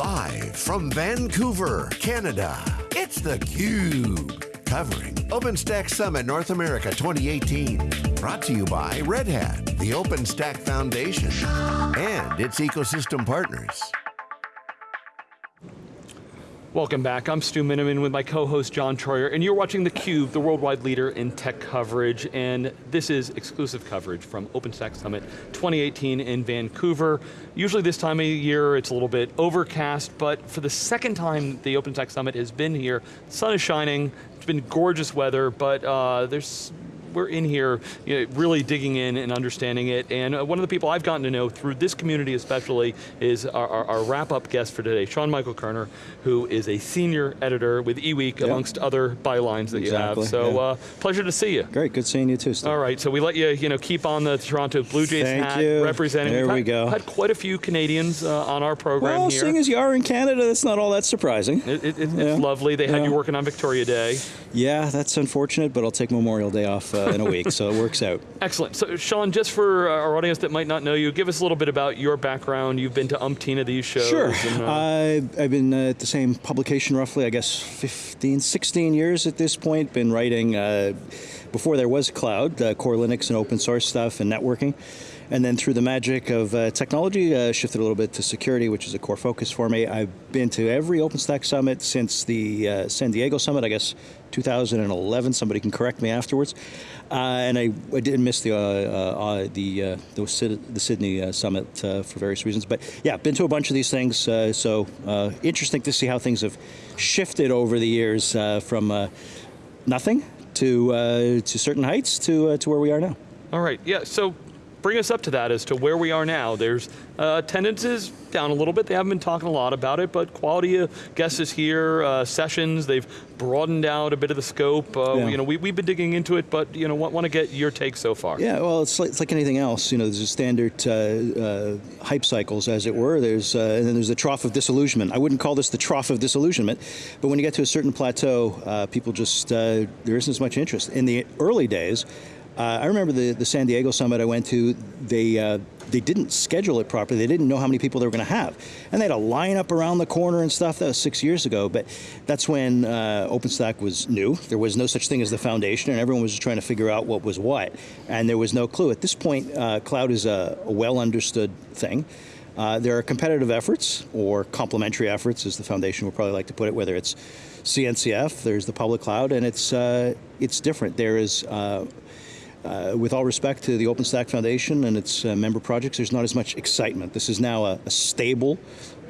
Live from Vancouver, Canada, it's theCUBE. Covering OpenStack Summit North America 2018. Brought to you by Red Hat, the OpenStack Foundation, and its ecosystem partners. Welcome back, I'm Stu Miniman with my co-host John Troyer, and you're watching theCUBE, the worldwide leader in tech coverage, and this is exclusive coverage from OpenStack Summit 2018 in Vancouver. Usually this time of year, it's a little bit overcast, but for the second time the OpenStack Summit has been here, sun is shining, it's been gorgeous weather, but uh, there's we're in here you know, really digging in and understanding it, and uh, one of the people I've gotten to know through this community especially is our, our, our wrap-up guest for today, Sean Michael Kerner, who is a senior editor with eWeek, yep. amongst other bylines that exactly, you have. So yeah. uh, pleasure to see you. Great, good seeing you too, Steve. All right, so we let you, you know, keep on the Toronto Blue Jays Thank hat, you. representing. There We've we had, go. had quite a few Canadians uh, on our program well, here. seeing as you are in Canada, that's not all that surprising. It, it, it's yeah. lovely. They had you working on Victoria Day. Yeah, that's unfortunate, but I'll take Memorial Day off uh, in a week, so it works out. Excellent. So Sean, just for our audience that might not know you, give us a little bit about your background. You've been to umpteen of these shows. Sure. And, uh, I've, I've been uh, at the same publication roughly, I guess, 15, 16 years at this point. Been writing, uh, before there was cloud, uh, core Linux and open source stuff and networking. And then through the magic of uh, technology, uh, shifted a little bit to security, which is a core focus for me. I've been to every OpenStack Summit since the uh, San Diego Summit, I guess 2011, somebody can correct me afterwards. Uh, and I, I did miss the, uh, uh, the, the, the, Sydney Summit for various reasons. But yeah, been to a bunch of these things, so interesting to see how things have shifted over the years from nothing to, to certain heights to, to where we are now. All right, yeah, so bring us up to that as to where we are now. There's uh, attendance is down a little bit. They haven't been talking a lot about it, but quality of guests is here. Uh, sessions, they've broadened out a bit of the scope. Uh, yeah. You know, we, we've been digging into it, but you know, want, want to get your take so far. Yeah, well, it's like, it's like anything else. You know, there's a standard uh, uh, hype cycles, as it were. There's uh, and then there's the trough of disillusionment. I wouldn't call this the trough of disillusionment, but when you get to a certain plateau, people just there isn't as much interest. In the early days. Uh, I remember the, the San Diego summit I went to, they, uh, they didn't schedule it properly. They didn't know how many people they were going to have. And they had a line up around the corner and stuff. That was six years ago. But that's when uh, OpenStack was new. There was no such thing as the foundation, and everyone was just trying to figure out what was what. And there was no clue. At this point, uh, cloud is a, a well understood thing. Uh, there are competitive efforts, or complementary efforts, as the foundation would probably like to put it, whether it's CNCF, there's the public cloud, and it's, uh, it's different. There is uh, with all respect to the OpenStack Foundation and its uh, member projects, there's not as much excitement. This is now a, a stable,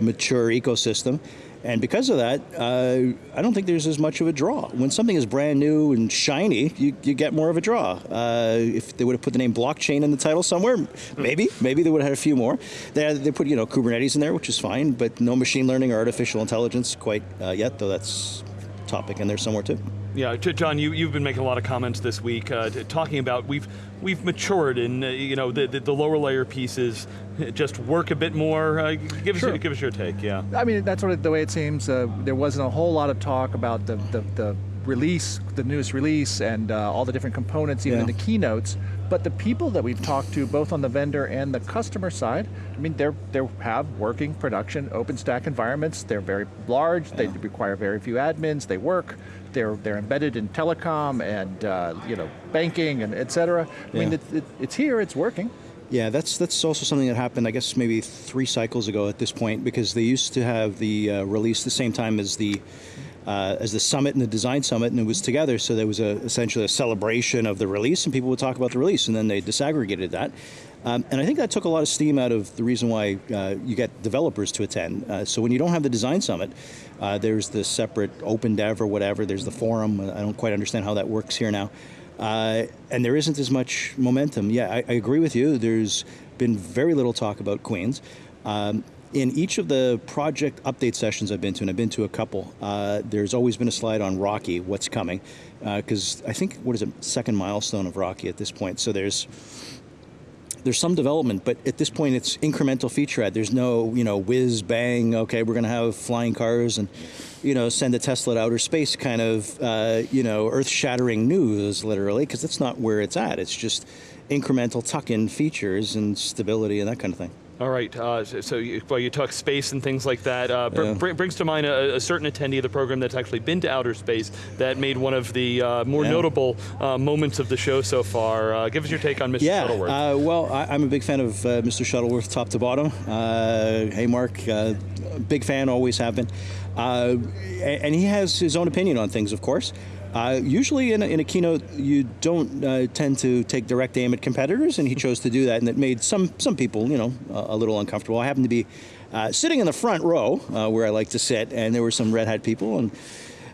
mature ecosystem. And because of that, uh, I don't think there's as much of a draw. When something is brand new and shiny, you, you get more of a draw. Uh, if they would have put the name blockchain in the title somewhere, maybe, maybe they would have had a few more. They, they put you know Kubernetes in there, which is fine, but no machine learning or artificial intelligence quite uh, yet, though that's topic in there somewhere too. Yeah, John, you, you've been making a lot of comments this week, uh, talking about we've we've matured and uh, you know the, the, the, lower layer pieces just work a bit more. Uh, give sure. us give us your take. Yeah. I mean that's what it, the way it seems. Uh, there wasn't a whole lot of talk about the the, the release, the newest release, and uh, all the different components, even yeah. in the keynotes. But the people that we've talked to, both on the vendor and the customer side, I mean, they they have working production OpenStack environments. They're very large. Yeah. They require very few admins. They work. They're they're embedded in telecom and uh, you know banking and et cetera. I yeah. mean, it, it, it's here. It's working. Yeah, that's that's also something that happened, I guess, maybe three cycles ago at this point, because they used to have the uh, release the same time as the uh, as the summit and the design summit, and it was together, so there was a, essentially a celebration of the release, and people would talk about the release, and then they disaggregated that. Um, and I think that took a lot of steam out of the reason why uh, you get developers to attend. Uh, so when you don't have the design summit, uh, there's the separate open dev or whatever, there's the forum, I don't quite understand how that works here now. Uh, and there isn't as much momentum. Yeah, I, I, agree with you, there's been very little talk about Queens. Um, in each of the project update sessions I've been to, and I've been to a couple, uh, there's always been a slide on Rocky, what's coming, because uh, I think, what is it, second milestone of Rocky at this point, so there's there's some development, but at this point it's incremental feature add. There's no, you know, whiz, bang, okay, we're going to have flying cars and, you know, send a Tesla to outer space kind of, uh, you know, earth-shattering news, literally, because that's not where it's at. It's just incremental tuck-in features and stability and that kind of thing. All right, uh, so you, well, you talk space and things like that. Uh, br Yeah. br brings to mind a, a certain attendee of the program that's actually been to outer space that made one of the uh, more Yeah. notable uh, moments of the show so far. Uh, give us your take on Mr. Yeah, Shuttleworth. uh, well, I, I'm a big fan of uh, Mr. Shuttleworth, top to bottom. Uh, hey, Mark, uh, big fan, always have been. Uh, and he has his own opinion on things, of course. Uh, usually in a, in a keynote, you don't uh, tend to take direct aim at competitors, and he chose to do that, and it made some some people, you know, a, a little uncomfortable. I happened to be uh, sitting in the front row uh, where I like to sit, and there were some Red Hat people, and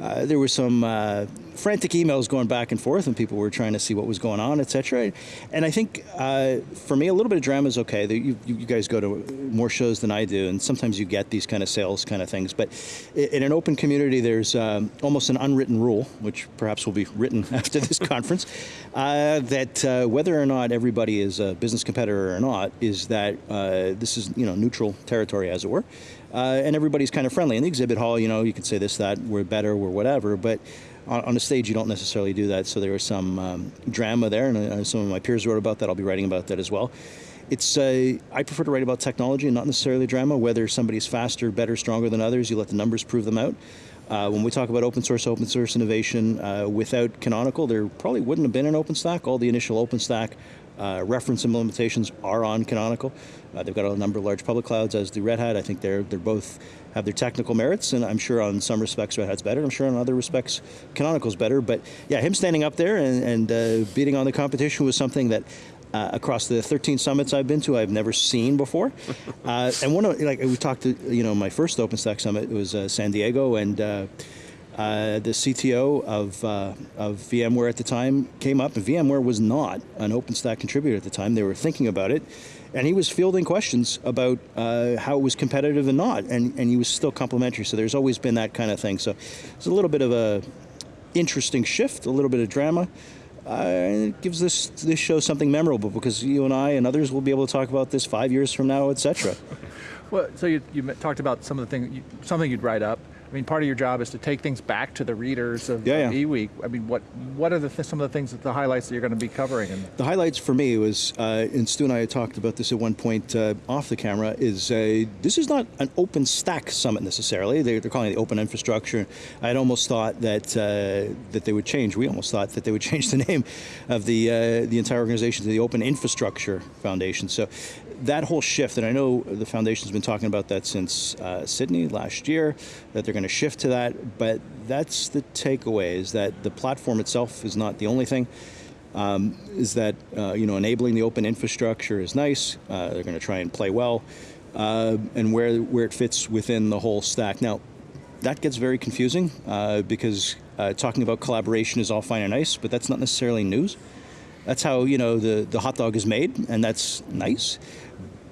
uh, there were some uh, frantic emails going back and forth, and people were trying to see what was going on, etc. And I think uh, for me, a little bit of drama is okay. You, you guys go to more shows than I do, and sometimes you get these kind of sales kind of things. But in an open community, there's um, almost an unwritten rule, which perhaps will be written after this conference, uh, that uh, whether or not everybody is a business competitor or not, is that this is you know neutral territory, as it were uh, and everybody's kind of friendly. In the exhibit hall, you know, you can say this, that, we're better, we're whatever, but on, on the stage, you don't necessarily do that. So there was some um, drama there, and uh, some of my peers wrote about that. I'll be writing about that as well. It's uh, I prefer to write about technology and not necessarily drama. Whether somebody's faster, better, stronger than others, you let the numbers prove them out. Uh, when we talk about open source, open source innovation, uh, without Canonical, there probably wouldn't have been an OpenStack. All the initial OpenStack uh, reference implementations are on Canonical. Uh, they've got a number of large public clouds, as do Red Hat. I think they're they're both have their technical merits, and I'm sure on some respects Red Hat's better. I'm sure on other respects Canonical's better. But yeah, him standing up there and, and uh, beating on the competition was something that. Uh, across the 13 summits I've been to, I've never seen before. Uh, and one of like we talked to, you know, my first OpenStack summit was uh, San Diego, and uh, the CTO of, uh, of VMware at the time came up, and VMware was not an OpenStack contributor at the time. They were thinking about it, and he was fielding questions about uh, how it was competitive and not, and, and he was still complimentary. So there's always been that kind of thing. So it's a little bit of a interesting shift, a little bit of drama. Uh, it gives this this show something memorable because you and I and others will be able to talk about this five years from now, etc. Well, so you, you talked about some of the things, something you'd write up. I mean, part of your job is to take things back to the readers of, Yeah, of yeah. eWeek. I mean, what what are the th- some of the things that the highlights that you're going to be covering? The highlights for me was, uh, and Stu and I had talked about this at one point uh, off the camera, is uh, this is not an open stack summit necessarily. They're, they're calling it the open infrastructure. I'd almost thought that uh, that they would change. We almost thought that they would change the name of the uh, the entire organization to the Open Infrastructure Foundation. So that whole shift, and I know the foundation's been talking about that since uh, Sydney last year, that they're going to shift to that. But that's the takeaway: is that the platform itself is not the only thing um, is that uh, you know enabling the open infrastructure is nice. Uh, they're going to try and play well, uh, and where where it fits within the whole stack. Now, that gets very confusing uh, because uh, talking about collaboration is all fine and nice, but that's not necessarily news. That's how you know the the hot dog is made, and that's nice.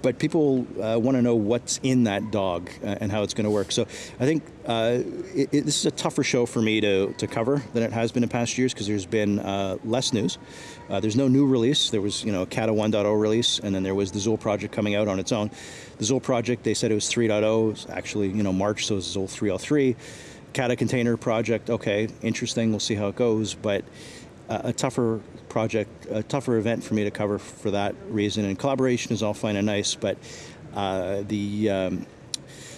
But people uh, want to know what's in that dog uh, and how it's going to work. So I think uh, it, it, this is a tougher show for me to, to cover than it has been in past years because there's been uh, less news. Uh, there's no new release. There was you know a Kata 1.0 release, and then there was the Zuul project coming out on its own. The Zuul project, they said it was 3.0. It was actually you know March, so it's Zuul 3.03. Kata container project, okay, interesting. We'll see how it goes, but uh, a tougher project, a tougher event for me to cover for that reason. And collaboration is all fine and nice, but uh, the um,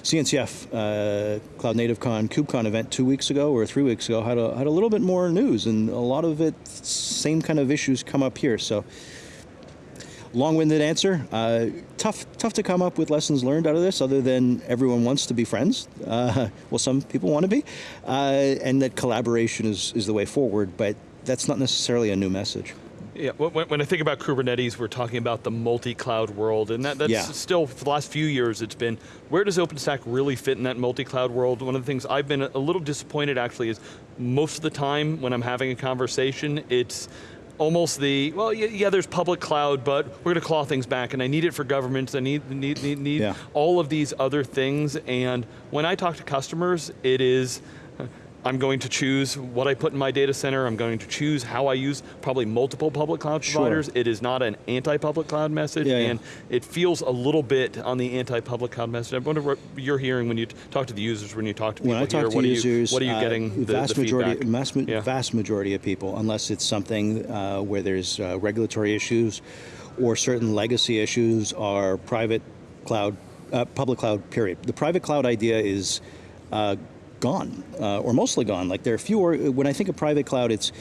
CNCF uh, Cloud Native Con KubeCon event two weeks ago or three weeks ago had a, had a little bit more news, and a lot of it, same kind of issues come up here. So, long-winded answer. Uh, tough, tough to come up with lessons learned out of this, other than everyone wants to be friends. Uh, well, some people want to be, uh, and that collaboration is, is the way forward. But that's not necessarily a new message. Yeah, when, when I think about Kubernetes, we're talking about the multi-cloud world, and that, that's Yeah. still, for the last few years, it's been, where does OpenStack really fit in that multi-cloud world? One of the things I've been a little disappointed actually is, most of the time when I'm having a conversation, it's almost the, well, yeah, yeah there's public cloud, but we're going to claw things back, and I need it for governments, I need, need, need, need Yeah. all of these other things, and when I talk to customers, it is, I'm going to choose what I put in my data center. I'm going to choose how I use probably multiple public cloud Sure. providers. It is not an anti-public cloud message, Yeah, yeah. and it feels a little bit on the anti-public cloud message. I wonder what you're hearing when you talk to the users, when you talk to people When I talk here. to what users, are you, what are you uh, getting the, vast the majority, vast, Yeah. vast majority of people, unless it's something uh, where there's uh, regulatory issues or certain legacy issues, are private cloud, uh, public cloud. Period. The private cloud idea is uh, gone, uh, or mostly gone. Like there are fewer. When I think of private cloud, it's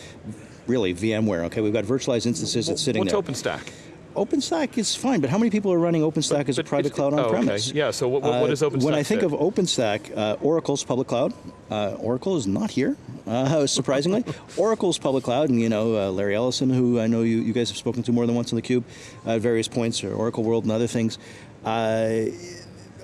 really VMware. Okay, we've got virtualized instances that's sitting What's there. What's OpenStack? OpenStack is fine, but how many people are running OpenStack But- as a private cloud oh, on okay. premise? Yeah, so what- what- what does OpenStack When I think fit? of OpenStack, uh, Oracle's public cloud. Uh, Oracle is not here, uh, surprisingly. Oracle's public cloud, and you know uh, Larry Ellison, who I know you, you guys have spoken to more than once on the Cube, uh, at various points, or Oracle World and other things.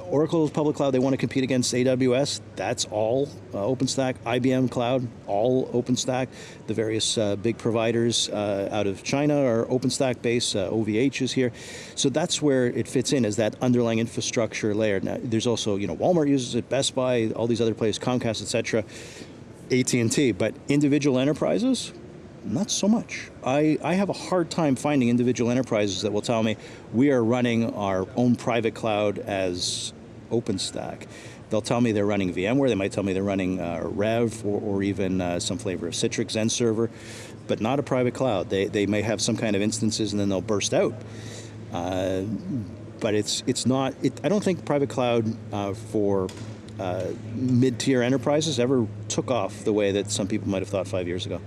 Uh, Oracle's public cloud, they want to compete against AWS. That's all uh, OpenStack. IBM Cloud, all OpenStack. The various uh, big providers uh, out of China are OpenStack based. Uh, OVH is here. So that's where it fits in as that underlying infrastructure layer. Now, there's also, you know, Walmart uses it, Best Buy, all these other places, Comcast, etc. AT&T, but individual enterprises, not so much. I, I have a hard time finding individual enterprises that will tell me we are running our own private cloud as OpenStack. They'll tell me they're running VMware, they might tell me they're running uh, RHEV or, or even uh, some flavor of Citrix Xen server, but not a private cloud. They, they may have some kind of instances and then they'll burst out. Uh, but it's it's not. It, I don't think private cloud uh, for uh, mid-tier enterprises ever took off the way that some people might have thought five years ago.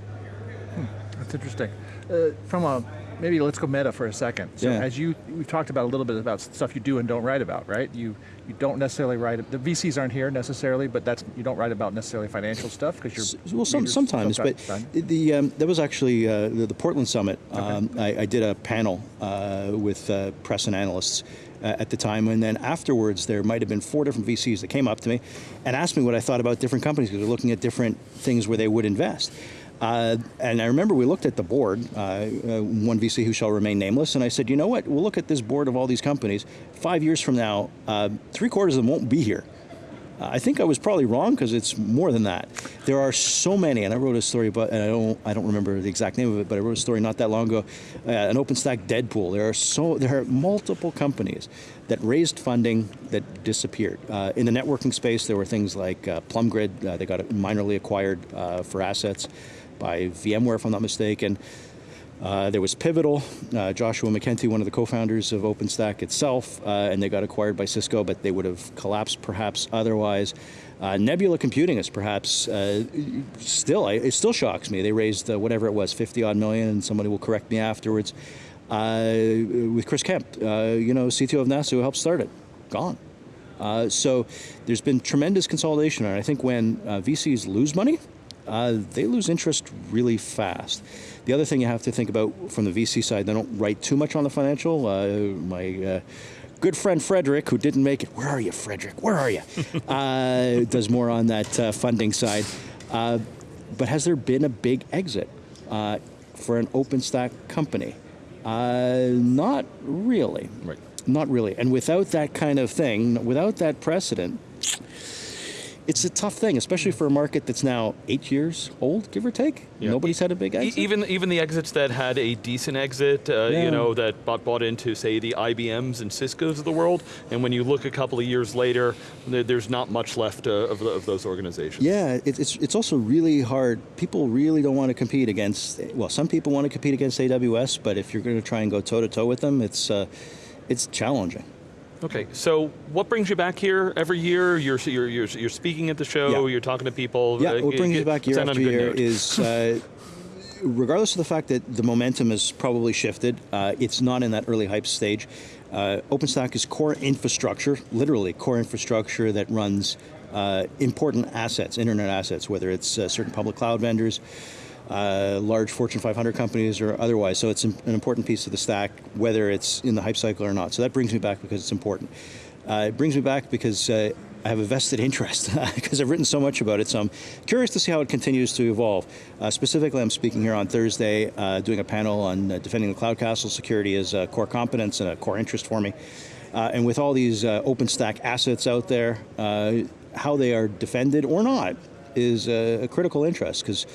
That's interesting. Uh, from a maybe let's go meta for a second. So Yeah. as you we've talked about a little bit about stuff you do and don't write about, right? You you don't necessarily write. The VCs aren't here necessarily, but that's you don't write about necessarily financial stuff because you're Well, some, sometimes, so but done. the um, that was actually uh, the, the Portland Summit. Um, I, I did a panel uh, with uh, press and analysts uh, at the time, and then afterwards, there might have been four different VCs that came up to me and asked me what I thought about different companies because they're looking at different things where they would invest. Uh, and I remember we looked at the board, uh, uh, one VC who shall remain nameless, and I said, you know what? We'll look at this board of all these companies. Five years from now, uh, three quarters of them won't be here. Uh, I think I was probably wrong because it's more than that. There are so many, and I wrote a story about, and I don't, I don't remember the exact name of it, but I wrote a story not that long ago, uh, an OpenStack Deadpool. There are so, there are multiple companies that raised funding that disappeared. Uh, in the networking space, there were things like uh, PlumGrid. They got minorly acquired for assets by VMware, if I'm not mistaken. Uh, there was Pivotal, uh, Joshua McKenty, one of the co-founders of OpenStack itself, uh, and they got acquired by Cisco, but they would have collapsed perhaps otherwise. Uh, Nebula Computing is perhaps uh, still, it still shocks me. They raised uh, whatever it was, 50 odd million, and somebody will correct me afterwards. With Chris Kemp, you know, CTO of NASA, who helped start it, gone. So there's been tremendous consolidation, and I think when VCs lose money, uh, they lose interest really fast. The other thing you have to think about from the VC side, they don't write too much on the financial. Uh, my uh, good friend Frederick, who didn't make it, where are you, Frederick? Where are you? uh, does more on that uh, funding side. Uh, but has there been a big exit uh, for an OpenStack company? Uh, not really. Right. Not really. And without that kind of thing, without that precedent, it's a tough thing, especially for a market that's now eight years old, give or take. Yeah. Nobody's had a big E- exit. Even even the exits that had a decent exit, uh, Yeah. you know, that bought bought into say the IBMs and Cisco's of the world, and when you look a couple of years later, there's not much left uh, of, the- of those organizations. Yeah, it, it's it's also really hard. People really don't want to compete against. Well, some people want to compete against AWS, but if you're going to try and go toe to toe with them, it's uh, it's challenging. Okay, so what brings you back here every year? You're you're you're, you're speaking at the show. Yeah. You're talking to people. Yeah, uh, what brings you back year after year note. is, uh, regardless of the fact that the momentum has probably shifted, uh, it's not in that early hype stage. Uh, OpenStack is core infrastructure, literally core infrastructure that runs uh, important assets, internet assets, whether it's uh, certain public cloud vendors, uh, large Fortune 500 companies, or otherwise. So it's an an important piece of the stack, whether it's in the hype cycle or not. So that brings me back because it's important. Uh, it brings me back because uh, I have a vested interest because I've written so much about it. So I'm curious to see how it continues to evolve. Uh, specifically, I'm speaking here on Thursday, uh, doing a panel on uh, defending the cloud castle. Security is a core competence and a core interest for me. Uh, and with all these uh, OpenStack assets out there, uh, how they are defended or not is a, a critical interest because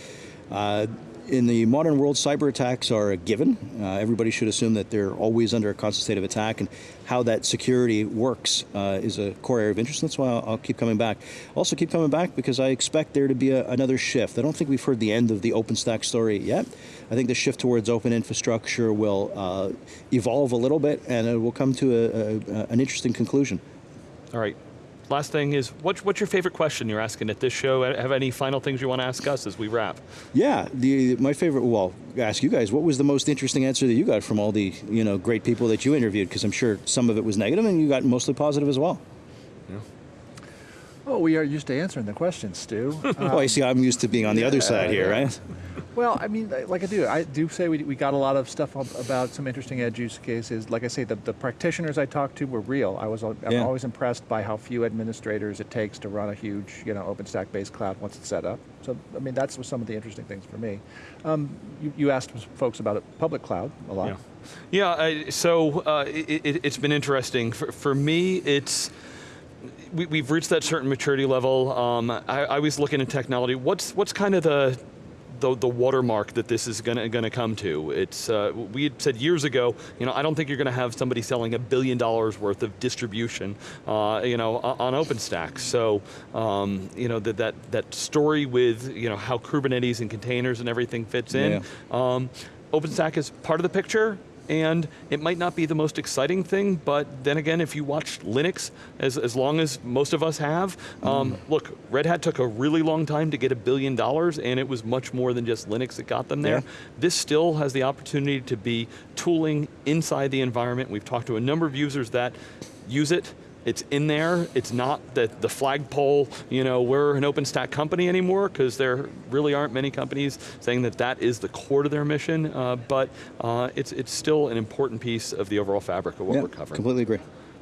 uh, in the modern world, cyber attacks are a given. Uh, everybody should assume that they're always under a constant state of attack, and how that security works uh, is a core area of interest. That's why I'll, I'll, keep coming back. Also, keep coming back because I expect there to be a, another shift. I don't think we've heard the end of the OpenStack story yet. I think the shift towards open infrastructure will uh, evolve a little bit, and it will come to a, a, an interesting conclusion. All right, last thing is, what, what's your favorite question you're asking at this show? Have any final things you want to ask us as we wrap? Yeah, the, my favorite, well, ask you guys, what was the most interesting answer that you got from all the you know, great people that you interviewed? Because I'm sure some of it was negative and you got mostly positive as well. Yeah. Oh, we are used to answering the questions, Stu. Um, oh, I see. I'm used to being on the yeah, other side here, right? Well, I mean, like I do, I do say we, we got a lot of stuff about some interesting edge use cases. Like I say, the, the practitioners I talked to were real. I was I'm yeah. always impressed by how few administrators it takes to run a huge, you know, OpenStack-based cloud once it's set up. So, I mean, that's some of the interesting things for me. Um, you, you, asked folks about it, public cloud a lot. Yeah, yeah so uh, it, has been interesting. For, for me, it's, we, have reached that certain maturity level. Um, I, I was looking at technology. What's what's kind of the the, the watermark that this is going to gonna come to. It's, uh, we had said years ago, you know, I don't think you're going to have somebody selling a billion dollars worth of distribution, uh, you know, on OpenStack. So, um, you know, that, that, that story with, you know, how Kubernetes and containers and everything fits in, yeah. um, OpenStack is part of the picture, and it might not be the most exciting thing, but then again, if you watch Linux, as, as long as most of us have, um, mm. look, Red Hat took a really long time to get a billion dollars, and it was much more than just Linux that got them there. Yeah. This still has the opportunity to be tooling inside the environment. We've talked to a number of users that use it, it's in there. It's not that the flagpole, you know, we're an OpenStack company anymore, because there really aren't many companies saying that that is the core to their mission, uh, but uh, it's, it's still an important piece of the overall fabric of what we're covering. completely agree.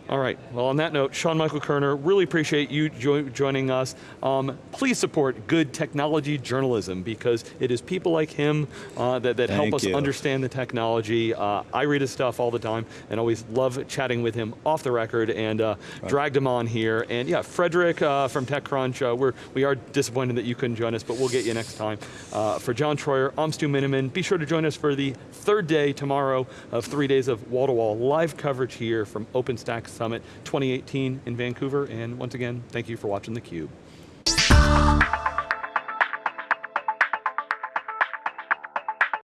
All right, well on that note, Sean Michael Kerner, really appreciate you jo joining us. Um, please support good technology journalism because it is people like him uh, that, that help us you. understand the technology. Uh, I read his stuff all the time and always love chatting with him off the record and uh, right. dragged him on here. And yeah, Frederick uh, from TechCrunch, uh, we're, we are disappointed that you couldn't join us, but we'll get you next time. Uh, for John Troyer, I'm Stu Miniman. Be sure to join us for the third day tomorrow of three days of wall-to-wall -wall live coverage here from OpenStack Summit 2018 in Vancouver. And once again, thank you for watching theCUBE.